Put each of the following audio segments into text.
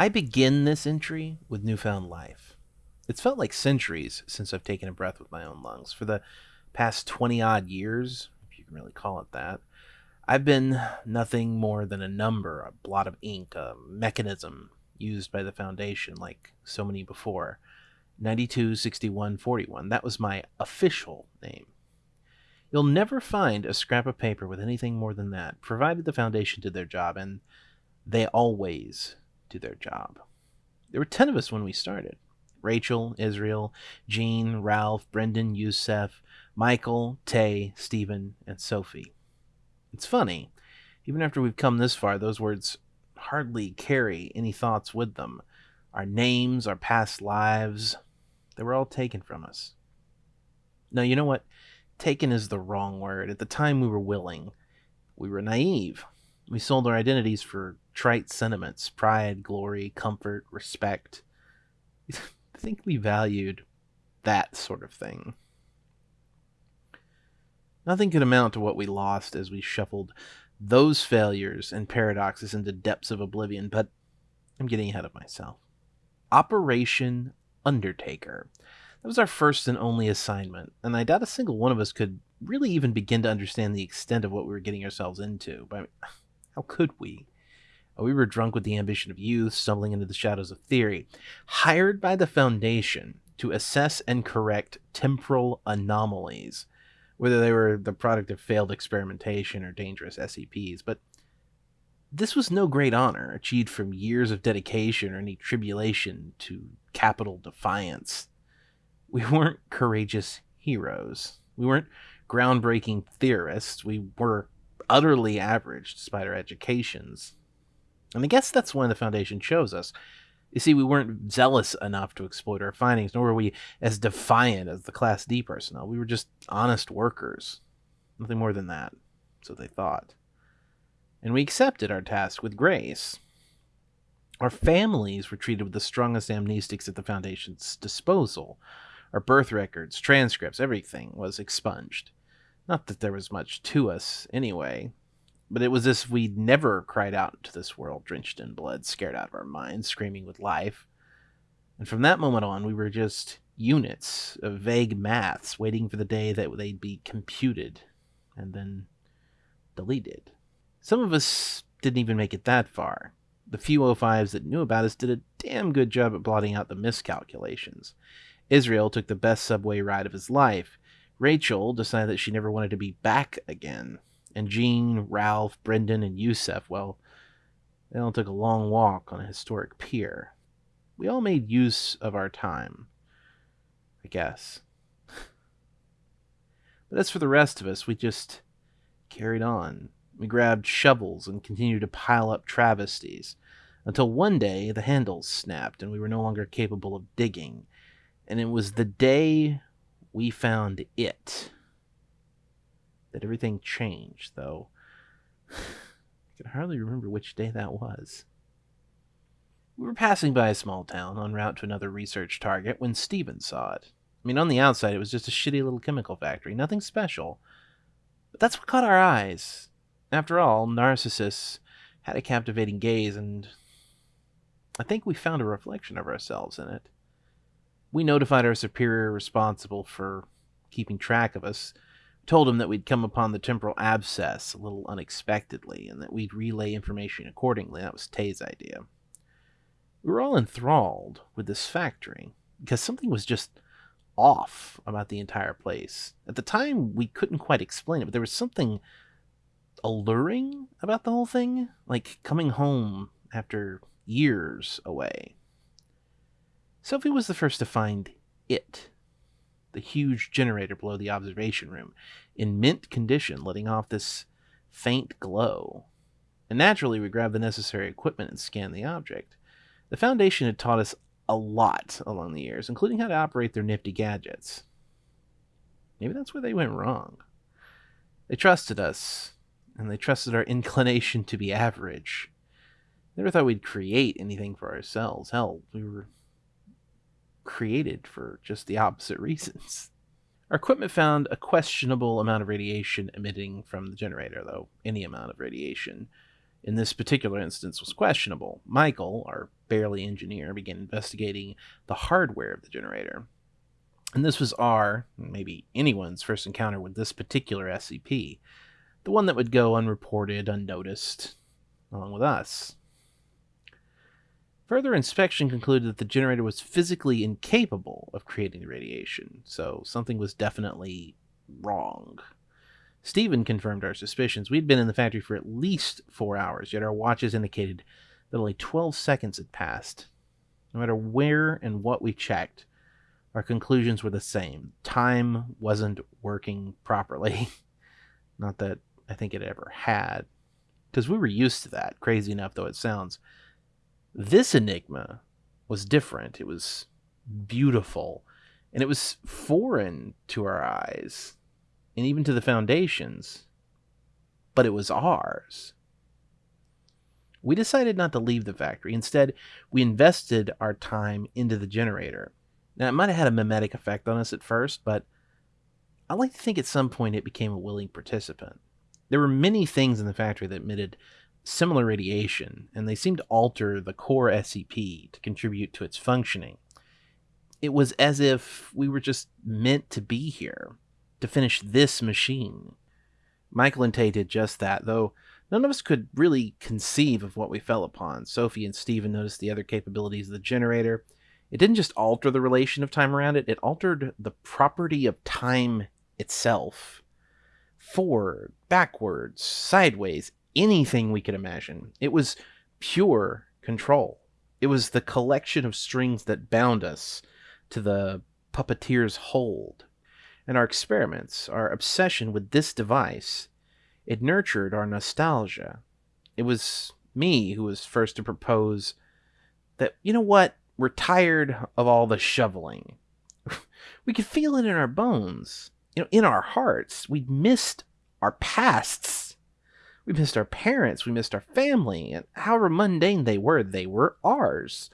I begin this entry with newfound life. It's felt like centuries since I've taken a breath with my own lungs. For the past 20 odd years, if you can really call it that, I've been nothing more than a number, a blot of ink, a mechanism used by the Foundation like so many before. 926141. That was my official name. You'll never find a scrap of paper with anything more than that, provided the Foundation did their job, and they always do their job. There were 10 of us when we started Rachel, Israel, Jean, Ralph, Brendan, Yusef, Michael, Tay, Stephen, and Sophie. It's funny, even after we've come this far, those words hardly carry any thoughts with them. Our names, our past lives, they were all taken from us. No, you know what? Taken is the wrong word. At the time, we were willing. We were naive. We sold our identities for trite sentiments pride, glory, comfort, respect. I think we valued that sort of thing. Nothing could amount to what we lost as we shuffled those failures and paradoxes into depths of oblivion, but I'm getting ahead of myself. Operation Undertaker. That was our first and only assignment, and I doubt a single one of us could really even begin to understand the extent of what we were getting ourselves into. But how could we? Uh, we were drunk with the ambition of youth, stumbling into the shadows of theory, hired by the Foundation to assess and correct temporal anomalies whether they were the product of failed experimentation or dangerous SCPs, but this was no great honor achieved from years of dedication or any tribulation to capital defiance. We weren't courageous heroes. We weren't groundbreaking theorists. We were utterly average despite our educations. And I guess that's when the Foundation chose us. You see, we weren't zealous enough to exploit our findings, nor were we as defiant as the Class D personnel. We were just honest workers. Nothing more than that. So they thought. And we accepted our task with grace. Our families were treated with the strongest amnestics at the Foundation's disposal. Our birth records, transcripts, everything was expunged. Not that there was much to us, anyway but it was as if we'd never cried out into this world drenched in blood, scared out of our minds, screaming with life. And from that moment on, we were just units of vague maths waiting for the day that they'd be computed and then deleted. Some of us didn't even make it that far. The few O5s that knew about us did a damn good job at blotting out the miscalculations. Israel took the best subway ride of his life. Rachel decided that she never wanted to be back again and Jean, Ralph, Brendan, and Yusef, well, they all took a long walk on a historic pier. We all made use of our time, I guess. but as for the rest of us, we just carried on. We grabbed shovels and continued to pile up travesties until one day the handles snapped and we were no longer capable of digging. And it was the day we found it that everything changed, though I can hardly remember which day that was. We were passing by a small town en route to another research target when Stephen saw it. I mean, on the outside, it was just a shitty little chemical factory, nothing special. But that's what caught our eyes. After all, Narcissus had a captivating gaze, and I think we found a reflection of ourselves in it. We notified our superior responsible for keeping track of us, told him that we'd come upon the temporal abscess a little unexpectedly and that we'd relay information accordingly. That was Tay's idea. We were all enthralled with this factory because something was just off about the entire place. At the time, we couldn't quite explain it, but there was something alluring about the whole thing, like coming home after years away. Sophie was the first to find it the huge generator below the observation room, in mint condition, letting off this faint glow. And naturally, we grabbed the necessary equipment and scanned the object. The Foundation had taught us a lot along the years, including how to operate their nifty gadgets. Maybe that's where they went wrong. They trusted us, and they trusted our inclination to be average. Never thought we'd create anything for ourselves. Hell, we were created for just the opposite reasons. Our equipment found a questionable amount of radiation emitting from the generator, though any amount of radiation in this particular instance was questionable. Michael, our barely engineer, began investigating the hardware of the generator. And this was our, maybe anyone's, first encounter with this particular SCP, the one that would go unreported, unnoticed, along with us. Further inspection concluded that the generator was physically incapable of creating the radiation, so something was definitely wrong. Stephen confirmed our suspicions. We'd been in the factory for at least four hours, yet our watches indicated that only 12 seconds had passed. No matter where and what we checked, our conclusions were the same. Time wasn't working properly. Not that I think it ever had, because we were used to that, crazy enough though it sounds. This enigma was different. It was beautiful, and it was foreign to our eyes, and even to the foundations. But it was ours. We decided not to leave the factory. Instead, we invested our time into the generator. Now, it might have had a memetic effect on us at first, but I like to think at some point it became a willing participant. There were many things in the factory that emitted similar radiation, and they seemed to alter the core SCP to contribute to its functioning. It was as if we were just meant to be here, to finish this machine. Michael and Tay did just that, though none of us could really conceive of what we fell upon. Sophie and Stephen noticed the other capabilities of the generator. It didn't just alter the relation of time around it, it altered the property of time itself. Forward, backwards, sideways, anything we could imagine. It was pure control. It was the collection of strings that bound us to the puppeteer's hold. And our experiments, our obsession with this device, it nurtured our nostalgia. It was me who was first to propose that, you know what, we're tired of all the shoveling. we could feel it in our bones, you know, in our hearts. We'd missed our pasts we missed our parents, we missed our family, and however mundane they were, they were ours.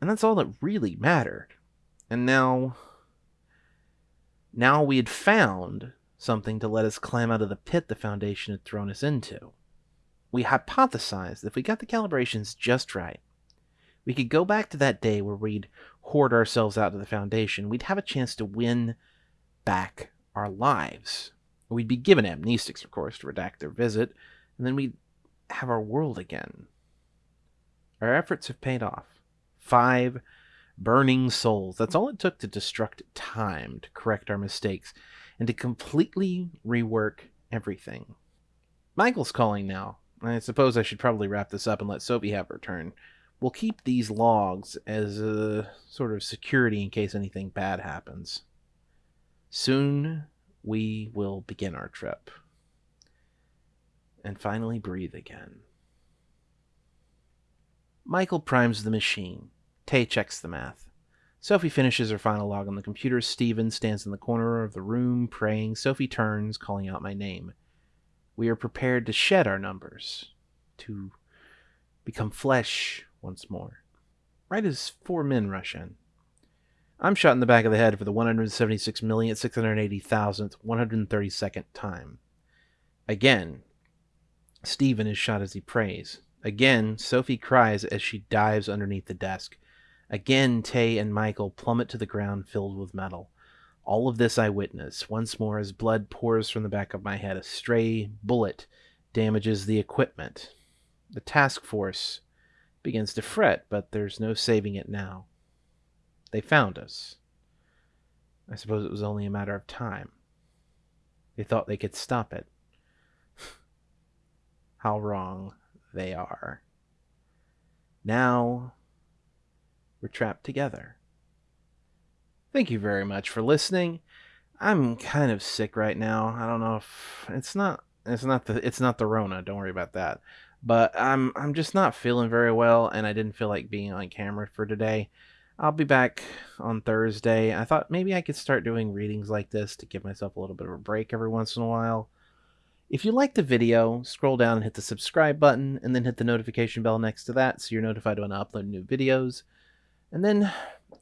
And that's all that really mattered. And now. Now we had found something to let us climb out of the pit the Foundation had thrown us into. We hypothesized that if we got the calibrations just right, we could go back to that day where we'd hoard ourselves out to the Foundation. We'd have a chance to win back our lives. We'd be given amnestics, of course, to redact their visit, and then we'd have our world again. Our efforts have paid off. Five burning souls. That's all it took to destruct time, to correct our mistakes, and to completely rework everything. Michael's calling now. I suppose I should probably wrap this up and let Sophie have her turn. We'll keep these logs as a sort of security in case anything bad happens. Soon we will begin our trip. And finally breathe again. Michael primes the machine. Tay checks the math. Sophie finishes her final log on the computer. Stephen stands in the corner of the room praying. Sophie turns, calling out my name. We are prepared to shed our numbers, to become flesh once more. Right as four men rush in. I'm shot in the back of the head for the 176,680,000th, 132nd time. Again, Stephen is shot as he prays. Again, Sophie cries as she dives underneath the desk. Again, Tay and Michael plummet to the ground filled with metal. All of this I witness. Once more, as blood pours from the back of my head, a stray bullet damages the equipment. The task force begins to fret, but there's no saving it now. They found us. I suppose it was only a matter of time. They thought they could stop it. How wrong they are. Now we're trapped together. Thank you very much for listening. I'm kind of sick right now. I don't know if it's not it's not the it's not the Rona, don't worry about that. But I'm I'm just not feeling very well and I didn't feel like being on camera for today. I'll be back on Thursday. I thought maybe I could start doing readings like this to give myself a little bit of a break every once in a while. If you like the video, scroll down and hit the subscribe button, and then hit the notification bell next to that so you're notified when I upload new videos. And then,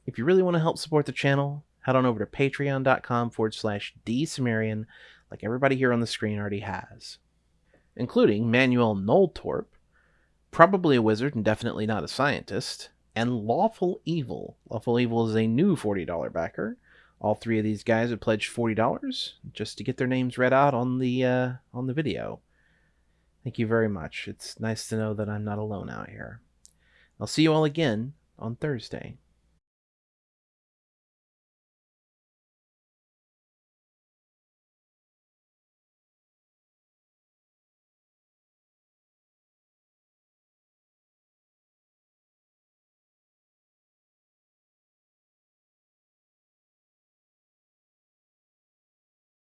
if you really want to help support the channel, head on over to patreon.com forward slash dsumerian, like everybody here on the screen already has, including Manuel Noltorp, Probably a wizard and definitely not a scientist. And Lawful Evil. Lawful Evil is a new $40 backer. All three of these guys have pledged $40 just to get their names read out on the uh, on the video. Thank you very much. It's nice to know that I'm not alone out here. I'll see you all again on Thursday.